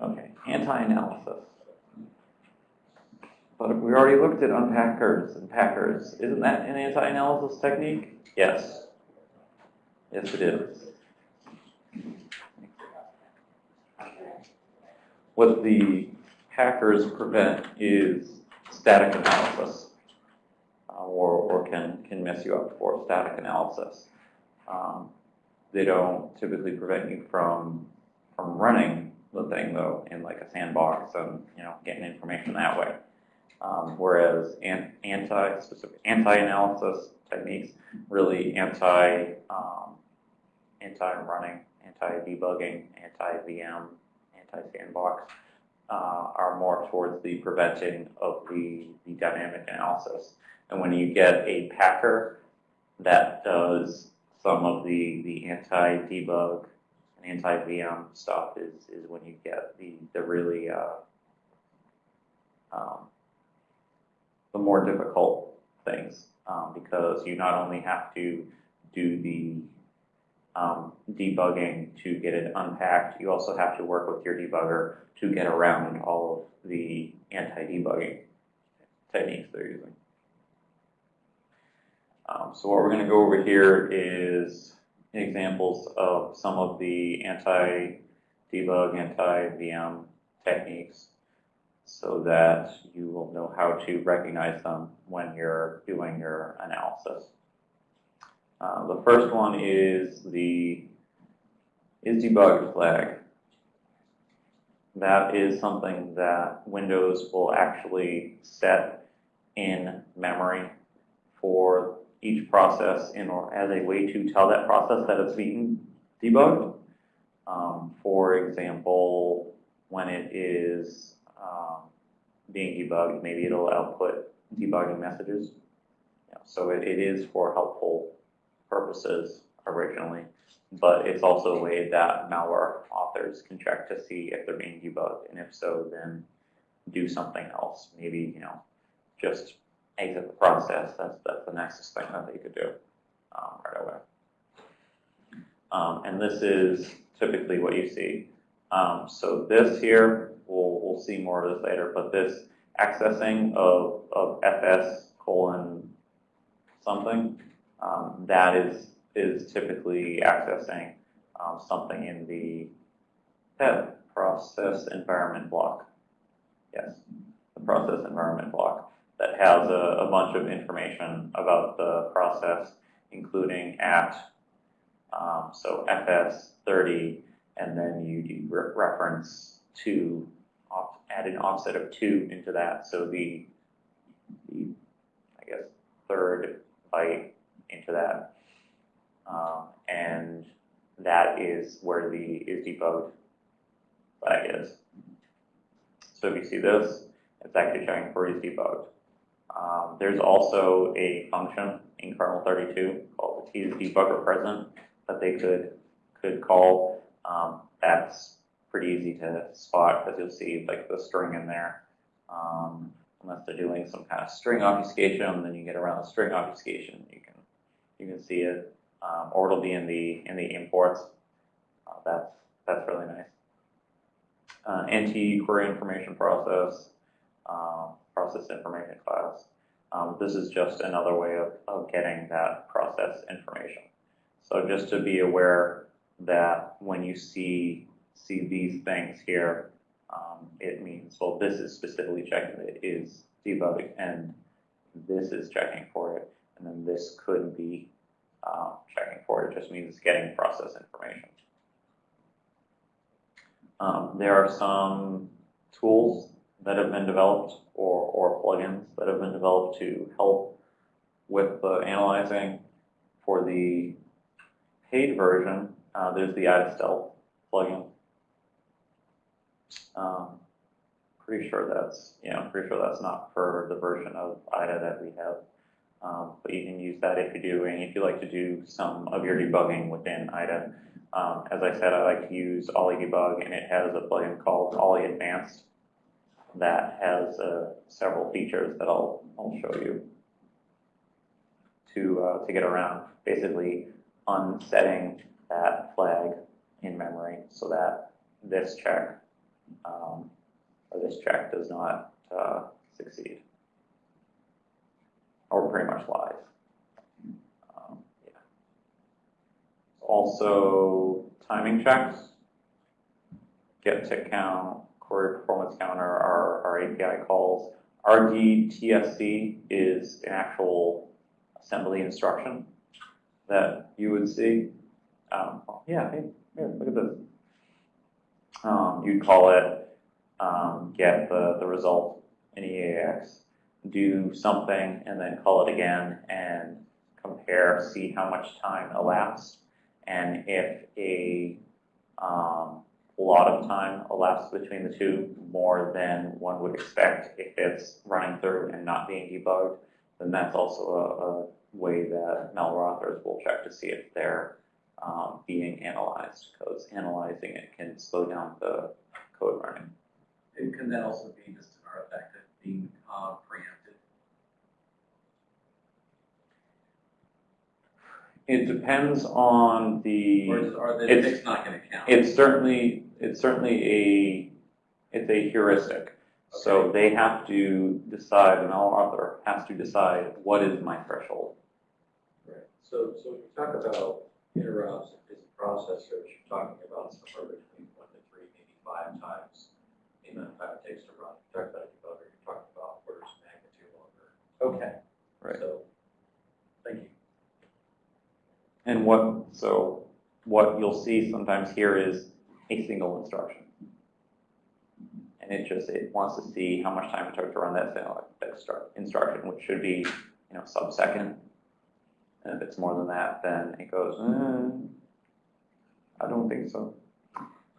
Okay, anti-analysis. But we already looked at unpackers and packers. Isn't that an anti-analysis technique? Yes. Yes, it is. What the packers prevent is static analysis, uh, or, or can, can mess you up for static analysis. Um, they don't typically prevent you from, from running the thing though in like a sandbox and you know getting information that way. Um, whereas an, anti specific anti-analysis techniques really anti um, anti-running, anti-debugging, anti-VM, anti-sandbox uh, are more towards the preventing of the, the dynamic analysis. And when you get a packer that does some of the, the anti-debug and anti-VM stuff is, is when you get the, the really uh, um, the more difficult things um, because you not only have to do the um, debugging to get it unpacked, you also have to work with your debugger to get around all of the anti-debugging techniques they're using. Um, so what we're going to go over here is examples of some of the anti-debug, anti-VM techniques so that you will know how to recognize them when you're doing your analysis. Uh, the first one is the is flag. That is something that Windows will actually set in memory for each process in or as a way to tell that process that it's being debugged. Um, for example, when it is um, being debugged, maybe it'll output debugging messages. Yeah, so it, it is for helpful purposes originally, but it's also a way that malware authors can check to see if they're being debugged, and if so, then do something else. Maybe, you know, just exit the process. That's, that's the nicest thing that they could do um, right away. Um, and this is typically what you see. Um, so this here, we'll, we'll see more of this later, but this accessing of, of fs colon something, um, that is, is typically accessing um, something in the PEB process environment block. Yes, the process environment block that has a, a bunch of information about the process, including at, um, so fs30, and then you do re reference to off, add an offset of two into that. So the, the I guess, third byte into that. Um, and that is where the is debugged flag is. So if you see this, it's actually showing for is debugged. Um, there's also a function in kernel 32 called the debugger present that they could could call. Um, that's pretty easy to spot because you'll see like the string in there. Um, unless they're doing some kind of string obfuscation, then you get around the string obfuscation. You can you can see it, um, or it'll be in the in the imports. Uh, that's that's really nice. Uh, NT query information process, um, process information class. Um, this is just another way of, of getting that process information. So just to be aware that when you see see these things here, um, it means, well, this is specifically checking it is debugging, and this is checking for it, and then this could be uh, checking for it. It just means it's getting process information. Um, there are some tools that have been developed or, or plugins that have been developed to help with the analyzing. For the paid version, uh, there's the IDA plugin. Um, pretty sure that's, you know, pretty sure that's not for the version of IDA that we have. Um, but you can use that if you do, and if you like to do some of your debugging within IDA. Um, as I said, I like to use OllyDbg, and it has a plugin called Olly Advanced that has uh, several features that I'll, I'll show you to, uh, to get around basically unsetting that flag in memory so that this check um, or this check does not uh, succeed. Or pretty much lies. Um, yeah. Also, timing checks, get tick count, query performance counter, our, our API calls. RDTSC is an actual assembly instruction that you would see. Um, yeah, hey, here, look at this. Um, you'd call it um, get the, the result in EAX, do something, and then call it again and compare, see how much time elapsed. And if a um, lot of time elapsed between the two, more than one would expect if it's running through and not being debugged, then that's also a, a way that malware authors will check to see if they're um, being analyzed, because analyzing it can slow down the code running. It can that also be just an artifact of being uh, preempted? It depends on the. Or is, are the It's- not gonna count? It's certainly, it's certainly a, it's a heuristic. So they have to decide, an author has to decide, what is my threshold? Right, so, so when you talk about interrupts and busy processors, you're talking about somewhere between one to three, maybe five times the amount of time it takes to run. You talk about a debugger, you're talking about orders of magnitude longer. Okay. Right. So, thank you. And what, so what you'll see sometimes here is a single instruction. And it just, it wants to see how much time it took to run that single instruction, which should be, you know, sub-second. And if it's more than that, then it goes, "Uh, I don't think so.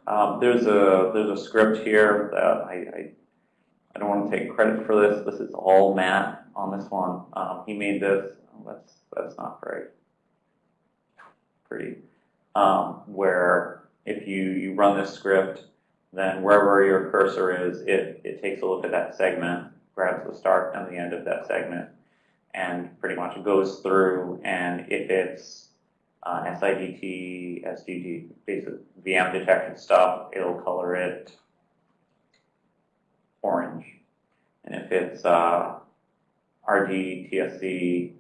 Um, there's a, there's a script here that I, I, I don't want to take credit for this. This is all Matt on this one. Um, he made this. Oh, that's, that's not very pretty. Um, where if you, you run this script, then wherever your cursor is, it, it takes a look at that segment, grabs the start and the end of that segment, and pretty much goes through, and if it's uh, SIDT, SDG, basic VM detection stuff, it'll color it orange. And if it's uh, TSC,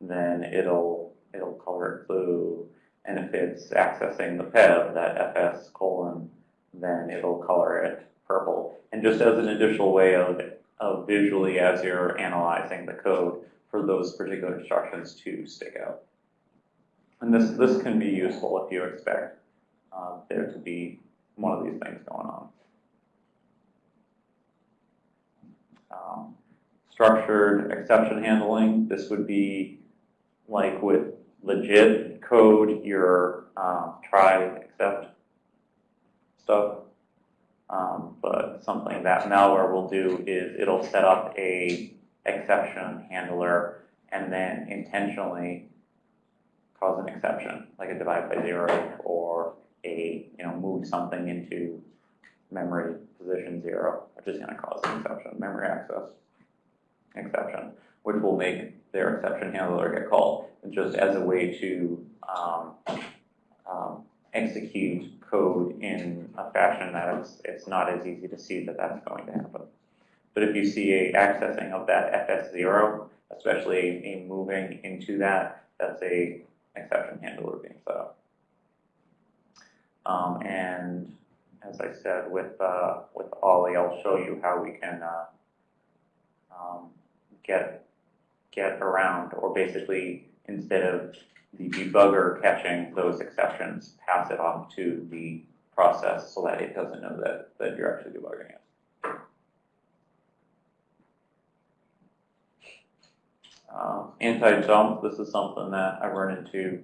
then it'll, it'll color it blue. And if it's accessing the PEB, that FS colon, then it'll color it purple. And just as an additional way of, of visually, as you're analyzing the code, for those particular instructions to stick out. And this, this can be useful if you expect uh, there to be one of these things going on. Um, structured exception handling, this would be like with legit code, your um, try, except stuff. Um, but something that malware will do is it'll set up a exception handler and then intentionally cause an exception, like a divide by zero or a, you know, move something into memory position zero, which is gonna cause an exception, memory access exception, which will make their exception handler get called, just as a way to um, um, execute code in a fashion that it's, it's not as easy to see that that's going to happen. But if you see a accessing of that FS0, especially a moving into that, that's a exception handler being set up. Um, and as I said, with, uh, with Olly, I'll show you how we can, uh, um, get, get around, or basically, instead of the debugger catching those exceptions, pass it off to the process so that it doesn't know that, that you're actually debugging it. Uh, anti-dump, this is something that I run into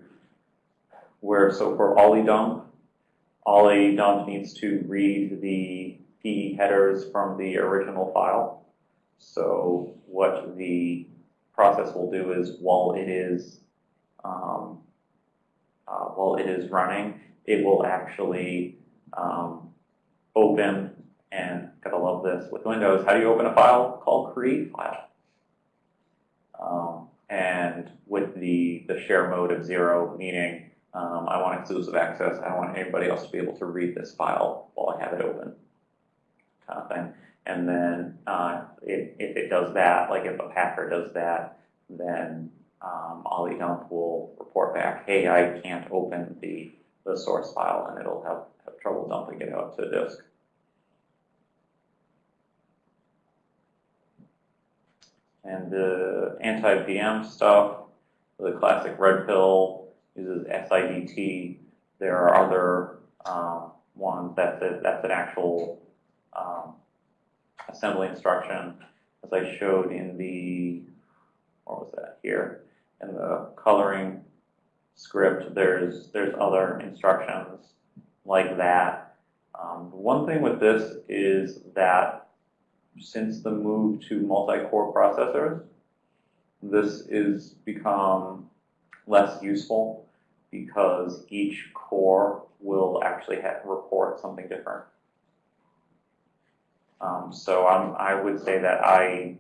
where, so for OllyDump, Ollie dump needs to read the PE headers from the original file. So what the process will do is while it is um, uh, while it is running, it will actually um, open, and gotta love this, with Windows, how do you open a file? Called create file. Um, and with the, the share mode of zero, meaning um, I want exclusive access, I don't want anybody else to be able to read this file while I have it open. kind of thing. And then, uh, if, if it does that, like if a packer does that, then, um, OllyDump will report back, hey, I can't open the, the source file, and it'll have, have trouble dumping it out to disk. And the anti-VM stuff, the classic red pill uses SIDT. There are other um, ones that's a, that's an actual um, assembly instruction, as I showed in the what was that here in the coloring script. There's there's other instructions like that. Um, one thing with this is that since the move to multi-core processors, this is become less useful because each core will actually have, report something different. Um, so I'm, I would say that I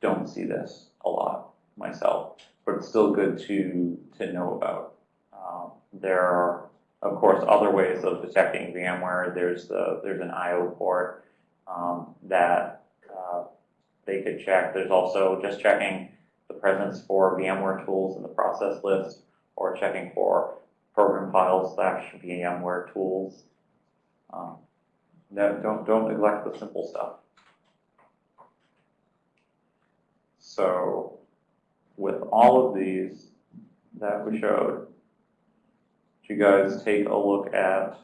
don't see this a lot myself, but it's still good to, to know about. Um, there are, of course, other ways of detecting VMware. There's the, there's an IO port um, that uh, they could check. There's also just checking the presence for VMware tools in the process list or checking for program files slash VMware tools. Um, no, don't, don't neglect the simple stuff. So with all of these that we showed, you guys take a look at